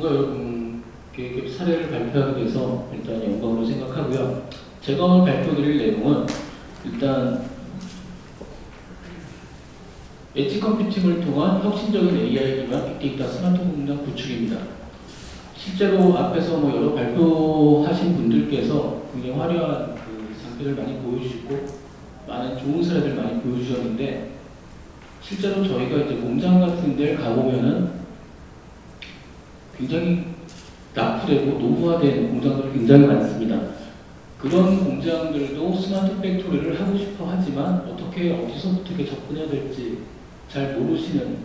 전문가 여러분께 사례를 발표하게 돼서 일단 영광으로 생각하고요. 제가 오늘 발표드릴 내용은 일단 엣지 컴퓨팅을 통한 혁신적인 AI 기반 빅데이터 스마트 공장 구축입니다. 실제로 앞에서 뭐 여러 발표하신 분들께서 굉장히 화려한 그 장비를 많이 보여주시고 많은 좋은 사례들 많이 보여주셨는데 실제로 저희가 이제 공장 같은 데를 가보면은 굉장히 낙후되고 노후화된 공장들이 굉장히 많습니다. 그런 공장들도 smart factory를 하고 싶어 하지만 어떻게 어디서부터 접근해야 될지 잘 모르시는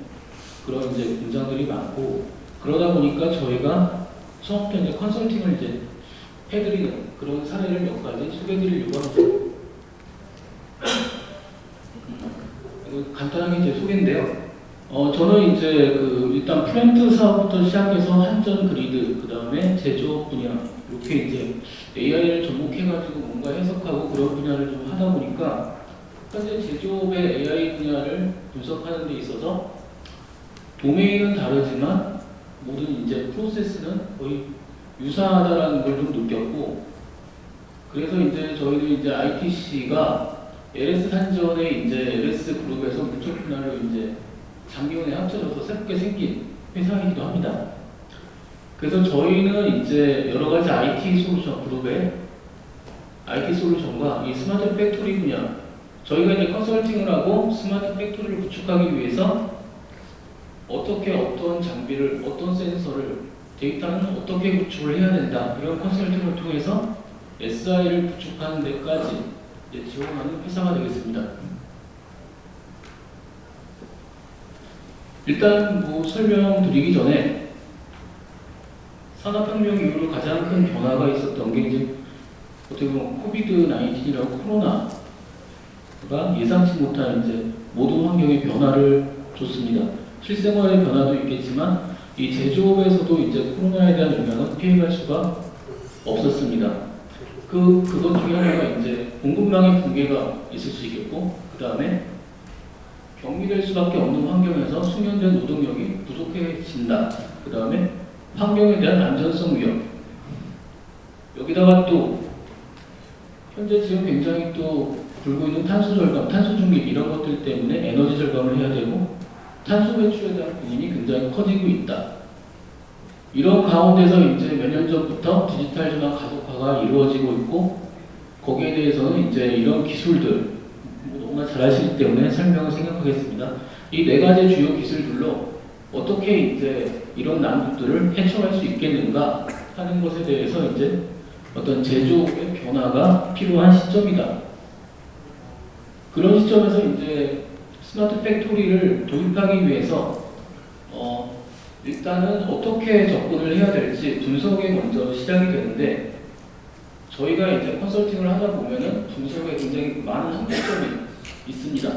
그런 이제 공장들이 많고 그러다 보니까 저희가 처음부터 이제 컨설팅을 이제 해드리는 그런 사례를 몇 가지 소개해드리려고 합니다. 음, 간단하게 제 소개인데요. 어, 저는 이제 그 일단 플랜트 사업부터 시작해서 한전 그리드, 그 다음에 제조업 분야, 이렇게 이제 AI를 접목해가지고 뭔가 해석하고 그런 분야를 좀 하다 보니까 현재 제조업의 AI 분야를 분석하는 데 있어서 도메인은 다르지만 모든 이제 프로세스는 거의 유사하다라는 걸 좀 느꼈고 그래서 이제 저희도 이제 ITC가 LS 산전에 이제 LS 그룹에서 무척 분야를 이제 장기원에 합쳐져서 새롭게 생긴 회사이기도 합니다. 그래서 저희는 이제 여러 가지 IT 솔루션 그룹의 IT 솔루션과 이 스마트 팩토리 분야 저희가 이제 컨설팅을 하고 스마트 팩토리를 구축하기 위해서 어떻게 어떤 장비를 어떤 센서를 데이터는 어떻게 구축을 해야 된다 이런 컨설팅을 통해서 SI를 구축하는 데까지 지원하는 회사가 되겠습니다. 일단 뭐 설명드리기 전에 산업혁명 이후로 가장 큰 변화가 있었던 게 이제 어떻게 보면 코비드 19이라고 코로나가 예상치 못한 이제 모든 환경의 변화를 줬습니다. 실생활의 변화도 있겠지만 이 제조업에서도 이제 코로나에 대한 영향은 피해갈 수가 없었습니다. 그 그것 중에 하나가 이제 공급망의 붕괴가 있을 수 있겠고 그 다음에 격리될 수밖에 없는 환경에서 숙련된 노동력이 부족해진다. 그 다음에 환경에 대한 안전성 위협. 여기다가 또 현재 지금 굉장히 또 불고 있는 탄소 절감, 탄소 중립 이런 것들 때문에 에너지 절감을 해야 되고 탄소 배출에 대한 고민이 굉장히 커지고 있다. 이런 가운데서 이제 몇 년 전부터 디지털 전환 가속화가 이루어지고 있고 거기에 대해서는 이제 이런 기술들 너무나 잘 아시기 때문에 설명을 생각하겠습니다. 이 네 가지 주요 기술들로 어떻게 이제 이런 난국들을 해소할 수 있겠는가 하는 것에 대해서 이제 어떤 제조의 변화가 필요한 시점이다. 그런 시점에서 이제 smart factory를 도입하기 위해서 어 일단은 어떻게 접근을 해야 될지 분석에 먼저 시작이 되는데 저희가 이제 컨설팅을 하다 보면은 분석에 굉장히 많은 한계점이 있습니다.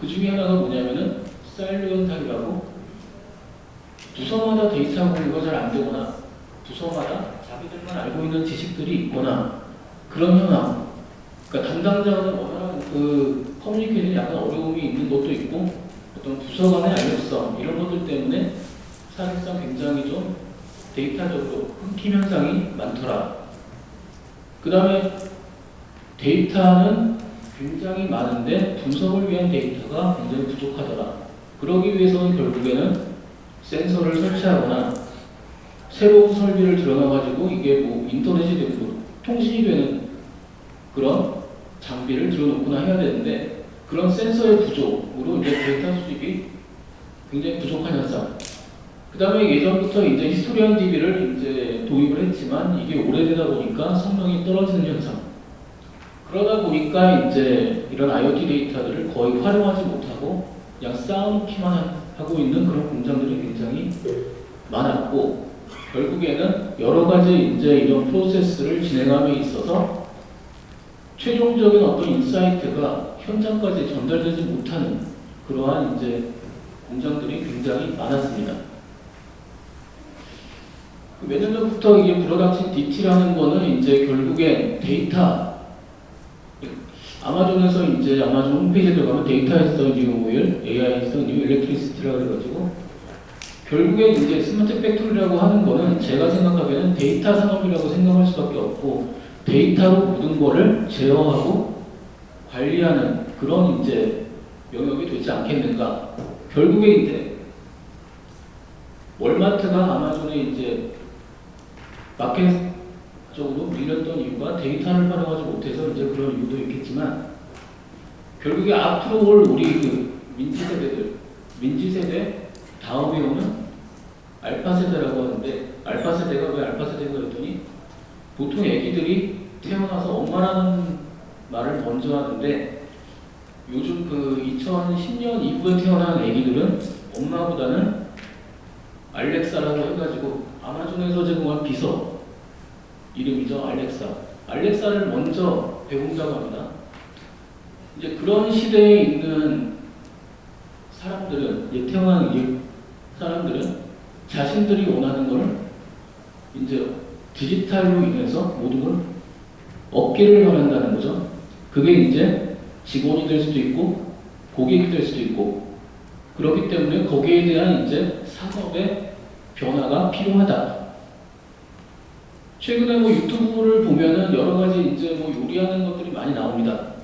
그 중에 하나가 뭐냐면은 사일리언탑이라고 부서마다 데이터 공유가 잘 안 되거나 부서마다 자기들만 알고 있는 지식들이 있거나 그런 현황 그러니까 담당자는 워낙 그 커뮤니케이션이 약간 어려움이 있는 것도 있고 어떤 부서 간의 알력성 이런 것들 때문에 사실상 굉장히 좀 데이터적으로 끊김 현상이 많더라. 그 다음에 데이터는 굉장히 많은데 분석을 위한 데이터가 굉장히 부족하더라. 그러기 위해서는 결국에는 센서를 설치하거나 새로운 설비를 들여놔가지고 이게 뭐 인터넷이 되고 통신이 되는 그런 장비를 들여놓거나 해야 되는데 그런 센서의 부족으로 이제 데이터 수집이 굉장히 부족한 현상. 그 다음에 예전부터 이제 historian DB를 이제 도입을 했지만 이게 오래되다 보니까 성능이 떨어지는 현상. 그러다 보니까 이제 이런 IoT 데이터들을 거의 활용하지 못하고 그냥 쌓아놓기만 하고 있는 그런 공장들이 굉장히 많았고 결국에는 여러 가지 이제 이런 프로세스를 진행함에 있어서 최종적인 어떤 insight가 현장까지 전달되지 못하는 그러한 이제 공장들이 굉장히 많았습니다. 그 몇년 전부터 이게 불어닥친 DT라는 거는 이제 결국엔 데이터 아마존에서 이제 아마존 홈페이지에 들어가면 data is the new oil, AI is the new electricity라고 해가지고 결국에 이제 smart factory라고 하는 거는 제가 생각하기에는 데이터 산업이라고 생각할 수밖에 없고 데이터로 모든 거를 제어하고 관리하는 그런 이제 영역이 되지 않겠는가. 결국에 이제 월마트가 아마존에 이제 마켓 쪽으로 밀렸던 이유가 데이터를 활용하지 못해서 이제 그런 이유도 있겠지만 결국에 앞으로 올 우리 그 MZ 세대들, 민지 세대 다음에 오는 알파 세대라고 하는데 알파 세대가 왜 알파 세대가 그랬더니 보통 애기들이 태어나서 엄마라는 말을 먼저 하는데 요즘 그 2010년 이후에 태어난 애기들은 엄마보다는 알렉사라고 해가지고 아마존에서 제공한 비서 이름이죠 알렉사 알렉사를 먼저 배운다고 합니다 이제 그런 시대에 있는 사람들은 이제 태어난 이 사람들은 자신들이 원하는 걸 이제 디지털로 인해서 모든 걸 얻기를 바란다는 거죠. 그게 이제 직원이 될 수도 있고 고객이 될 수도 있고 그렇기 때문에 거기에 대한 이제 산업의 변화가 필요하다. 최근에 뭐 유튜브를 보면은 여러 가지 이제 뭐 요리하는 것들이 많이 나옵니다.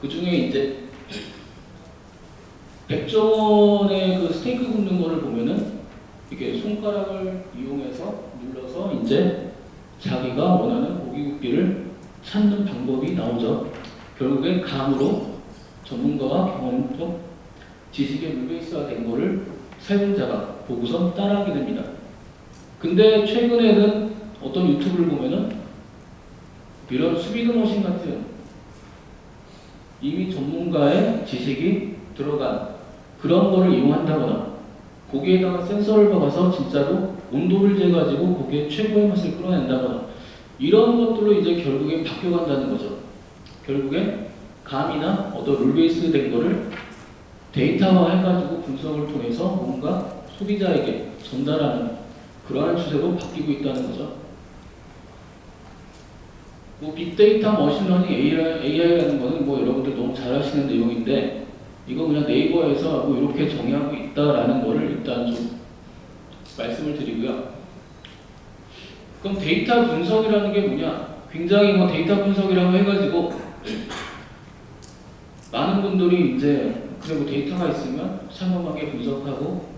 그 중에 이제 백종원의 그 스테이크 굽는 거를 보면은 이게 손가락을 이용해서 눌러서 이제 자기가 원하는 고기 굽기를 찾는 방법이 나오죠. 결국엔 감으로 전문가와 경험적 지식의 물베이스가 된 거를 사용자가 보고서 따라하게 됩니다. 근데 최근에는 어떤 유튜브를 보면은 이런 수비드 머신 같은 이미 전문가의 지식이 들어간 그런 거를 이용한다거나 고기에다가 센서를 박아서 진짜로 온도를 재가지고 고기의 최고의 맛을 끌어낸다거나 이런 것들로 이제 결국엔 바뀌어간다는 거죠. 결국엔 감이나 어떤 룰베이스 된 거를 데이터화 해가지고 분석을 통해서 뭔가 소비자에게 전달하는 그러한 추세로 바뀌고 있다는 거죠. 뭐 big data, machine learning, AI라는 거는 뭐 여러분들 너무 잘 아시는 내용인데 이거 그냥 네이버에서 뭐 이렇게 정의하고 있다라는 거를 일단 좀 말씀을 드리고요. 그럼 데이터 분석이라는 게 뭐냐? 굉장히 뭐 데이터 분석이라고 해가지고 많은 분들이 이제 그래 뭐 데이터가 있으면 상험하게 분석하고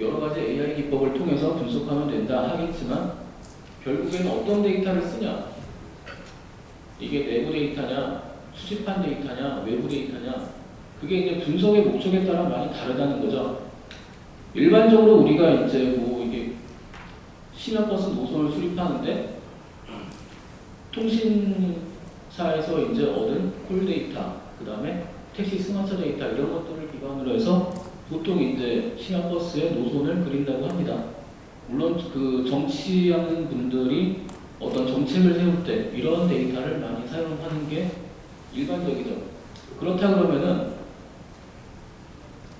여러 가지 AI 기법을 통해서 분석하면 된다 하겠지만 결국에는 어떤 데이터를 쓰냐? 이게 내부 데이터냐, 수집한 데이터냐, 외부 데이터냐 그게 이제 분석의 목적에 따라 많이 다르다는 거죠. 일반적으로 우리가 이제 뭐 이게 시내버스 노선을 수립하는데 통신사에서 이제 얻은 콜 데이터, 그 다음에 택시 스마트 데이터 이런 것들을 기반으로 해서 보통 이제 시내버스의 노선을 그린다고 합니다. 물론 그 정치하는 분들이 어떤 정책을 세울 때 이런 데이터를 많이 사용하는 게 일반적이죠. 그렇다 그러면은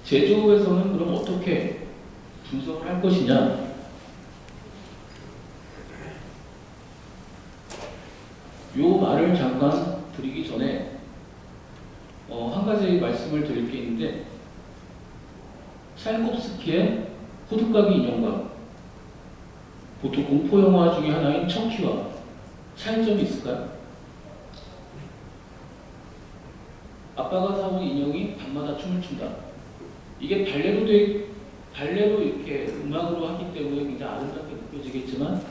제조업에서는 그럼 어떻게 분석을 할 것이냐? 요 말을 잠깐 드리기 전에 어, 한 가지 말씀을 드릴 게 있는데 찰콥스키의 호두까기 인형과 보통 공포 영화 중에 하나인 척키와 차이점이 있을까요? 아빠가 사온 인형이 밤마다 춤을 춘다. 이게 발레로 돼 발레로 이렇게 음악으로 하기 때문에 굉장히 아름답게 느껴지겠지만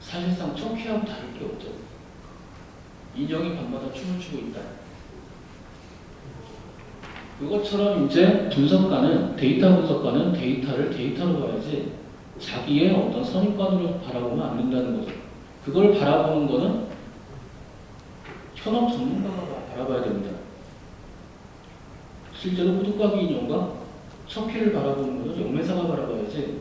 사실상 척키하고 다를 게 없죠. 인형이 밤마다 춤을 추고 있다. 그것처럼 이제 분석가는 데이터 분석가는 데이터를 데이터로 봐야지 자기의 어떤 선입관으로 바라보면 안 된다는 거죠. 그걸 바라보는 거는 현업 전문가가 바라봐야 됩니다. 실제로 호두까기 인형과 척키를 바라보는 거는 영매사가 바라봐야지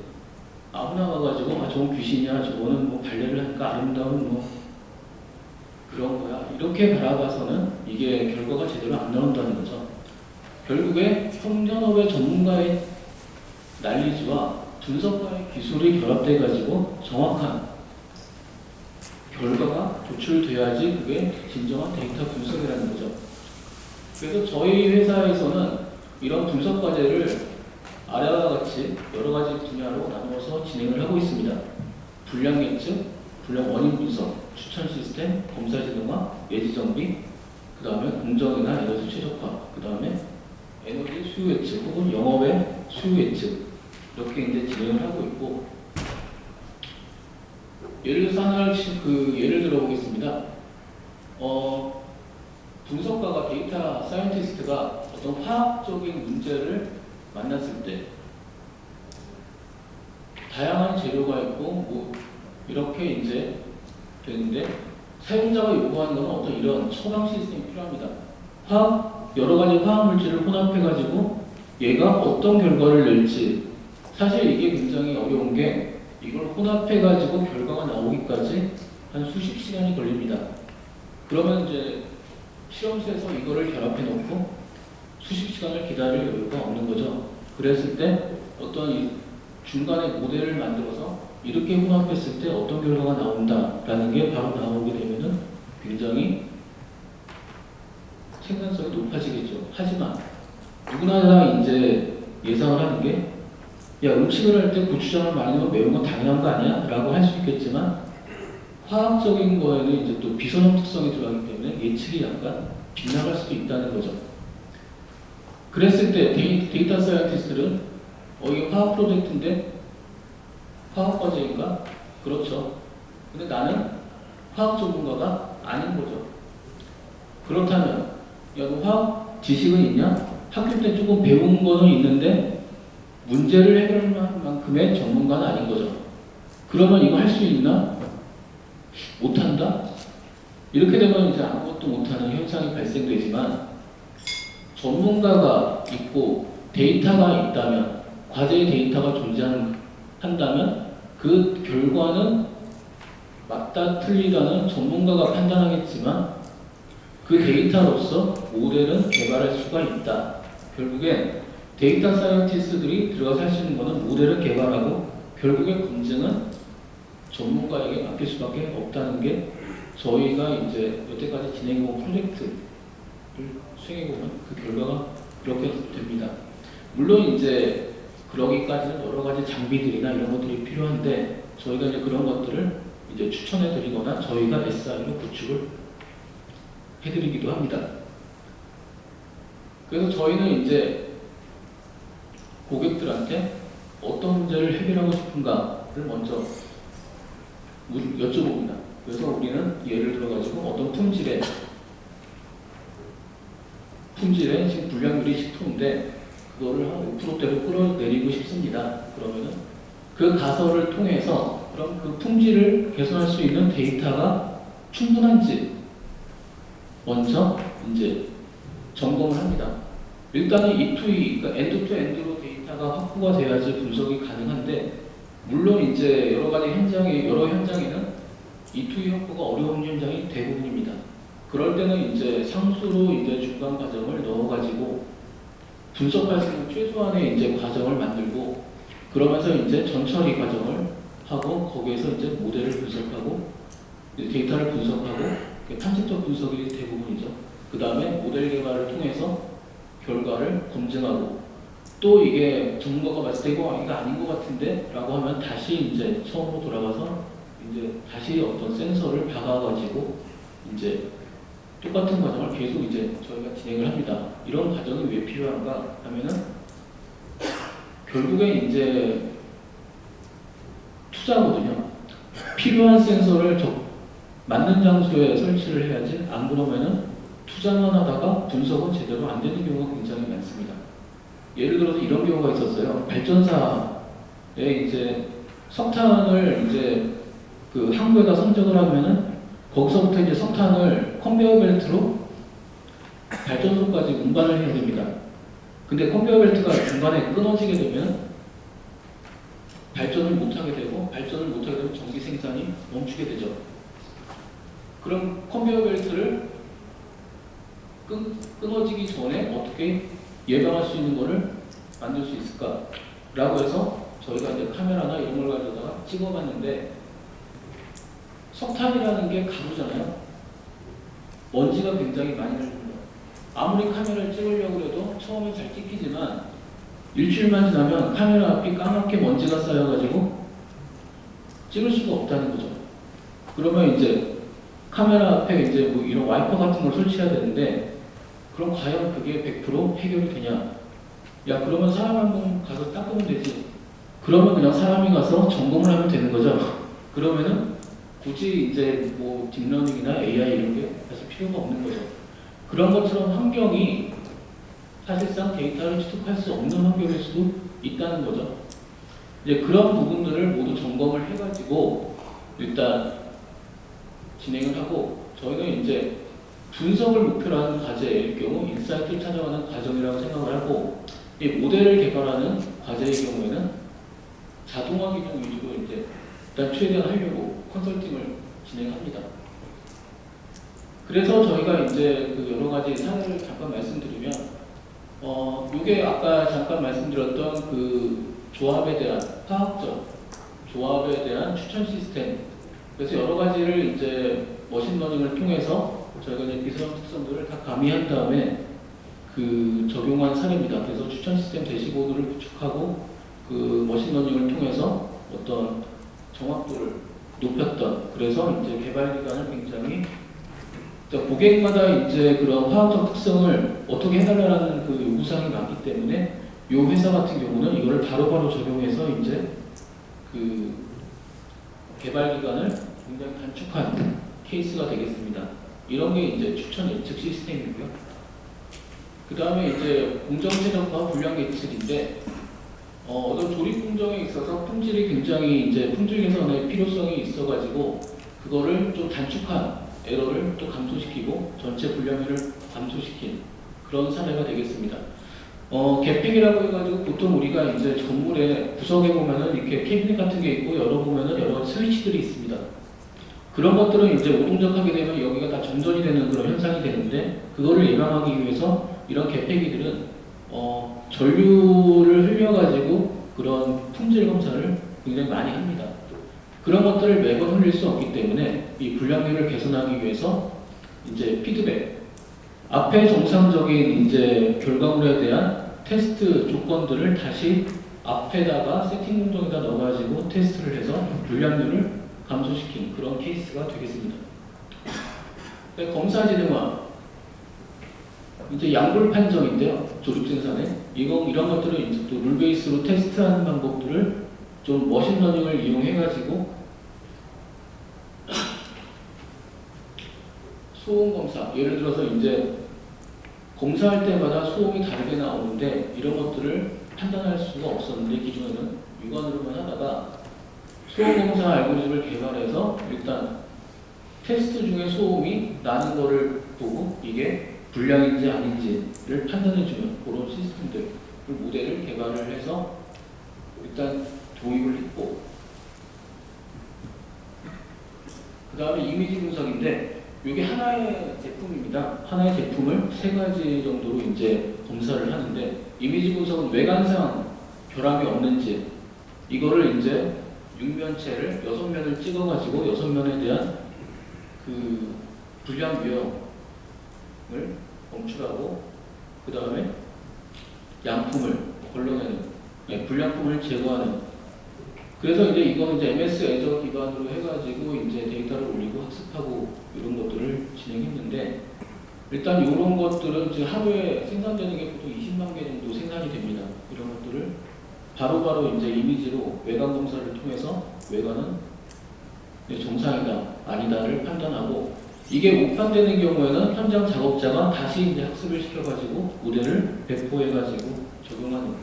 아무나 와가지고 아 저건 귀신이야 저거는 뭐 발레를 하니까 아름다운 뭐 그런 거야 이렇게 바라봐서는 이게 결과가 제대로 안 나온다는 거죠. 결국에 형전업의 전문가의 난리지와 분석가의 기술이 결합돼 가지고 정확한 결과가 도출돼야지 그게 진정한 데이터 분석이라는 거죠. 그래서 저희 회사에서는 이런 분석 과제를 아래와 같이 여러 가지 분야로 나누어서 진행을 하고 있습니다. 불량 예측, 불량 원인 분석, 추천 시스템, 검사 지능화, 예지 정비, 그 다음에 공정이나 에너지 최적화, 그 다음에 에너지 수요 예측 혹은 영업의 수요 예측 이렇게 이제 진행을 하고 있고 예를 치- 그 예를 들어 보겠습니다. 어, 분석가가 data scientist가 어떤 화학적인 문제를 만났을 때 다양한 재료가 있고 뭐 이렇게 이제 되는데 사용자가 요구하는 건 어떤 이런 처방 시스템이 필요합니다. 화학 여러 가지 화학 물질을 혼합해 가지고 얘가 어떤 결과를 낼지 사실 이게 굉장히 어려운 게 이걸 혼합해 가지고 결과가 나오기까지 한 수십 시간이 걸립니다. 그러면 이제 실험실에서 이거를 결합해 놓고 수십 시간을 기다릴 여유가 없는 거죠. 그랬을 때 어떤 이 중간에 모델을 만들어서 이렇게 혼합했을 때 어떤 결과가 나온다라는 게 바로 나오게 되면은 굉장히 생산성이 높아지겠죠. 하지만 누구나 다 이제 예상을 하는 게 야, 음식을 할 때 고추장을 많이 넣으면 매운 건 당연한 거 아니야? 라고 할 수 있겠지만 화학적인 거에는 이제 또 비선형 특성이 들어가기 때문에 예측이 약간 빗나갈 수도 있다는 거죠. 그랬을 때 데이, data scientist는 어, 이게 화학 프로젝트인데 화학 과제인가? 그렇죠. 근데 나는 화학 전문가가 아닌 거죠. 그렇다면, 야, 너 화학 지식은 있냐? 학교 때 조금 배운 거는 있는데 문제를 해결할 만큼의 전문가는 아닌 거죠. 그러면 이거 할 수 있나? 못한다? 이렇게 되면 이제 아무것도 못하는 현상이 발생되지만 전문가가 있고 데이터가 있다면 과제의 데이터가 존재한다면 그 결과는 맞다 틀리다는 전문가가 판단하겠지만 그 데이터로서 모델은 개발할 수가 있다. 결국엔 data scientist들이 들어가서 할 수 있는 것은 모델을 개발하고 결국에 검증은 전문가에게 맡길 수밖에 없다는 게 저희가 이제 여태까지 진행해온 프로젝트를 수행해보면 그 결과가 그렇게 됩니다. 물론 이제 그러기까지는 여러 가지 장비들이나 이런 것들이 필요한데 저희가 이제 그런 것들을 이제 추천해 드리거나 저희가 SI로 구축을 해 드리기도 합니다. 그래서 저희는 이제 고객들한테 어떤 문제를 해결하고 싶은가를 먼저 물- 여쭤봅니다. 그래서 우리는 예를 들어가지고 어떤 품질의 품질의 지금 불량률이 10%인데 그거를 한 5%대로 끌어내리고 싶습니다. 그러면은 그 가설을 통해서 그럼 그 품질을 개선할 수 있는 데이터가 충분한지 먼저 이제 점검을 합니다. 일단은 E2E, 그러니까 end-to-end로 데이터가 확보가 돼야지 분석이 가능한데 물론 이제 여러 가지 현장에 여러 현장에는 E2E 확보가 어려운 현장이 대부분입니다. 그럴 때는 이제 상수로 이제 중간 과정을 넣어가지고 수 있는 최소한의 이제 과정을 만들고 그러면서 이제 전처리 과정을 하고 거기에서 이제 모델을 분석하고 데이터를 분석하고 탐색적 분석이 대부분이죠. 그 다음에 모델 개발을 통해서 결과를 검증하고 또 이게 전문가가 봤을 때 이거 이거 아닌 것 같은데 라고 하면 다시 이제 처음으로 돌아가서 이제 다시 어떤 센서를 박아가지고 이제 똑같은 과정을 계속 이제 저희가 진행을 합니다. 이런 과정이 왜 필요한가 하면은 결국에 이제 투자거든요. 필요한 센서를 적, 맞는 장소에 설치를 해야지 안 그러면은 투자만 하다가 분석은 제대로 안 되는 경우가 굉장히 많습니다. 예를 들어서 이런 경우가 있었어요. 발전사에 이제 석탄을 이제 그 항구에다 선적을 하면은 거기서부터 이제 석탄을 컨베이어 벨트로 발전소까지 운반을 해야 됩니다. 근데 컨베이어 벨트가 중간에 끊어지게 되면 발전을 못하게 되고 발전을 못하게 되면 전기 생산이 멈추게 되죠. 그럼 컨베이어 벨트를 끊, 끊어지기 전에 어떻게 예방할 수 있는 거를 만들 수 있을까? 라고 해서 저희가 이제 카메라나 이런 걸 가져다가 찍어봤는데 석탄이라는 게 가루잖아요. 먼지가 굉장히 많이 날립니다. 아무리 카메라를 찍으려고 해도 처음에 잘 찍히지만 일주일만 지나면 카메라 앞이 까맣게 먼지가 쌓여가지고 찍을 수가 없다는 거죠. 그러면 이제 카메라 앞에 이제 뭐 이런 와이퍼 같은 걸 설치해야 되는데 그럼 과연 그게 100% 해결이 되냐? 야 그러면 사람 한 번 가서 닦으면 되지. 그러면 그냥 사람이 가서 점검을 하면 되는 거죠. 그러면은 굳이 이제 뭐 deep learning이나 AI 이런 게 사실 필요가 없는 거죠. 그런 것처럼 환경이 사실상 데이터를 취득할 수 없는 환경일 수도 있다는 거죠. 이제 그런 부분들을 모두 점검을 해가지고 일단 진행을 하고 저희는 이제 분석을 목표로 하는 과제일 경우 insight를 찾아가는 과정이라고 생각을 하고 이 모델을 개발하는 과제의 경우에는 자동화 기능 위주로 이제 일단 최대한 하려고 컨설팅을 진행합니다. 그래서 저희가 이제 그 여러 가지 사례를 잠깐 말씀드리면 어 이게 아까 잠깐 말씀드렸던 그 조합에 대한 화학적 조합에 대한 추천 시스템 그래서 여러 가지를 이제 machine learning을 통해서 저희가 이제 비슷한 특성들을 다 가미한 다음에 그 적용한 사례입니다. 그래서 추천 시스템 dashboard를 구축하고 그 machine learning을 통해서 어떤 정확도를 높였던 그래서 이제 개발 기간을 굉장히 그러니까 고객마다 이제 그런 화학적 특성을 어떻게 해달라는 그 요구사항이 많기 때문에 이 회사 같은 경우는 이거를 바로바로 적용해서 이제 그 개발 기간을 굉장히 단축한 케이스가 되겠습니다. 이런 게 이제 추천 예측 시스템이고요. 그 다음에 이제 공정 최적화 불량 예측인데 어, 어떤 조립 공정에 있어서 품질이 굉장히 이제 품질 개선의 필요성이 있어가지고 그거를 좀 단축한 에러를 또 감소시키고 전체 불량률을 감소시킨 그런 사례가 되겠습니다. 어, 개픽이라고 해가지고 보통 우리가 이제 건물에 구석에 보면은 이렇게 캐비닛 같은 게 있고 열어보면은 여러 스위치들이 있습니다. 그런 것들은 이제 오동적하게 되면 여기가 다 정전이 되는 그런 현상이 되는데 그거를 예방하기 위해서 이런 개폐기들은 어, 전류를 흘려가지고 그런 품질 검사를 굉장히 많이 합니다. 그런 것들을 매번 흘릴 수 없기 때문에 이 불량률을 개선하기 위해서 이제 피드백 앞에 정상적인 이제 결과물에 대한 테스트 조건들을 다시 앞에다가 세팅 공정에다 넣어가지고 테스트를 해서 불량률을 감소시킨 그런 케이스가 되겠습니다. 네, 검사 지능화 이제 양불 판정인데요. 생산에 이거 이런 것들을 이제 또 rule base로 테스트하는 방법들을 좀 machine learning을 이용해가지고 소음 검사 예를 들어서 이제 검사할 때마다 소음이 다르게 나오는데 이런 것들을 판단할 수가 없었는데 기존에는 육안으로만 하다가 소음 검사 알고리즘을 개발해서 일단 테스트 중에 소음이 나는 거를 보고 이게 불량인지 아닌지를 판단해주는 그런 시스템들 그 모델을 개발을 해서 일단 도입을 했고 그 다음에 이미지 분석인데 이게 하나의 제품입니다. 하나의 제품을 세 가지 정도로 이제 검사를 하는데 이미지 분석은 외관상 결함이 없는지 이거를 이제 육면체를 여섯 면을 찍어가지고 여섯 면에 대한 그 불량 유형을 검출하고 그 다음에 양품을 걸러내는 네, 불량품을 제거하는 그래서 이제 이거는 이제 MS 애저 기반으로 해가지고 이제 데이터를 올리고 학습하고 이런 것들을 진행했는데 일단 이런 것들은 이제 하루에 생산되는 게 보통 20만 개 정도 생산이 됩니다. 이런 것들을 바로바로 바로 이제 이미지로 외관 검사를 통해서 외관은 정상이다 아니다를 판단하고 이게 오판되는 경우에는 현장 작업자가 다시 이제 학습을 시켜가지고 모델을 배포해가지고 적용하는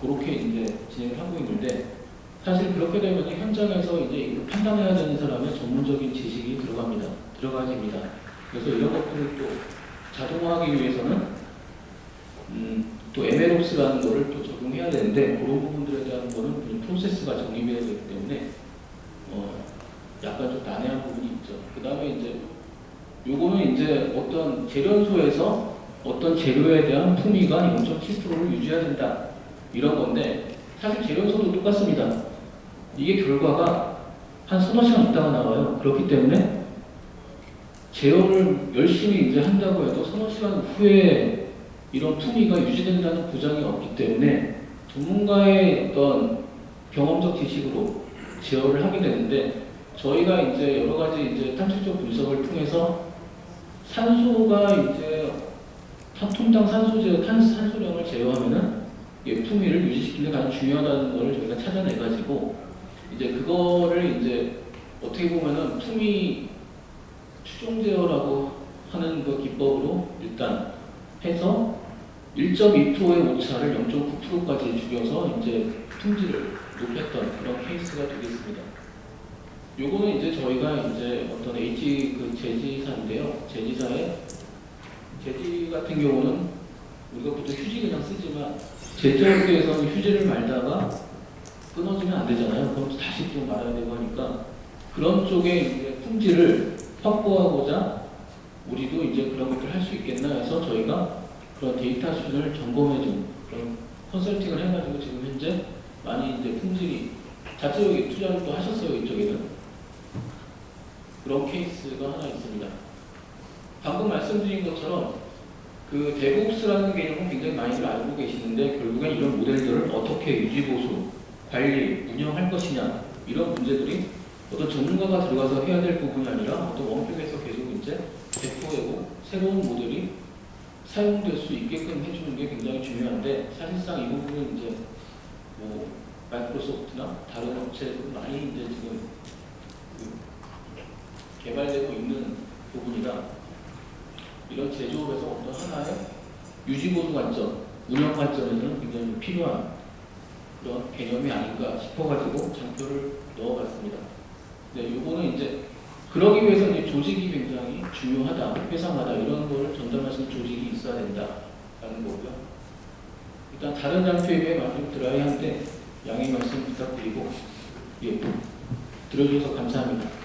그렇게 이제 진행을 하고 있는데 사실 그렇게 되면 현장에서 이제 이걸 판단해야 되는 사람의 전문적인 지식이 들어갑니다. 들어가집니다. 그래서 이런 것들을 또 자동화하기 위해서는 음, 또 MLOPS라는 거를 또 적용해야 되는데 그런 부분들에 대한 거는 프로세스가 정립해야 되기 때문에 어, 약간 좀 난해한 부분이 있죠. 그 다음에 이제 요거는 이제 어떤 재련소에서 어떤 재료에 대한 품위가 0.7%를 유지해야 된다. 이런 건데 사실 재련소도 똑같습니다. 이게 결과가 한 서너 시간 있다가 나와요. 그렇기 때문에 제어를 열심히 이제 한다고 해도 서너 시간 후에 이런 품위가 유지된다는 보장이 없기 때문에 전문가의 어떤 경험적 지식으로 제어를 하게 되는데 저희가 이제 여러 가지 이제 탐색적 분석을 통해서 산소가 이제 한 톤당 산소 제어, 탄, 산소량을 제어하면은 이 품위를 유지시키는 게 가장 중요하다는 걸 저희가 찾아내가지고 이제 그거를 이제 어떻게 보면은 품위 추종 제어라고 하는 그 기법으로 일단 해서 1.2%의 오차를 0.9%까지 줄여서 이제 품질을 높였던 그런 케이스가 되겠습니다. 요거는 이제 저희가 이제 어떤 H 그 제지사인데요. 제지사에 제지 같은 경우는 우리가 보통 휴지 그냥 쓰지만 제조업계에서는 휴지를 말다가 끊어지면 안 되잖아요. 그럼 다시 또 말아야 되고 하니까 그런 쪽에 이제 품질을 확보하고자 우리도 이제 그런 것들 할 수 있겠나 해서 저희가 그런 데이터 수준을 점검해준 그런 컨설팅을 해가지고 지금 현재 많이 이제 품질이 자체적인 투자를 또 하셨어요 이쪽에는 그런 케이스가 하나 있습니다. 방금 말씀드린 것처럼 그 데브옵스라는 개념은 굉장히 많이들 알고 계시는데 결국엔 이런 모델들을 어떻게 유지보수, 관리, 운영할 것이냐 이런 문제들이 어떤 전문가가 들어가서 해야 될 부분이 아니라 어떤 원격에서 계속 이제 배포되고 새로운 모델이 사용될 수 있게끔 해주는 게 굉장히 중요한데 사실상 이 부분은 이제 뭐 마이크로소프트나 다른 업체도 많이 이제 지금 그 개발되고 있는 부분이라 이런 제조업에서 어떤 하나의 유지보수 관점, 운영 관점에서는 굉장히 필요한 그런 개념이 아닌가 싶어가지고 장표를 넣어봤습니다. 네, 요거는 이제 그러기 위해서 이제 조직이 굉장히 중요하다, 회상하다 이런 거를 전달할 수 있는 조직이 있어야 된다라는 거고요. 일단 다른 장표에 비해 많이 좀 드라이한데 양해 말씀 부탁드리고 예, 들어주셔서 감사합니다.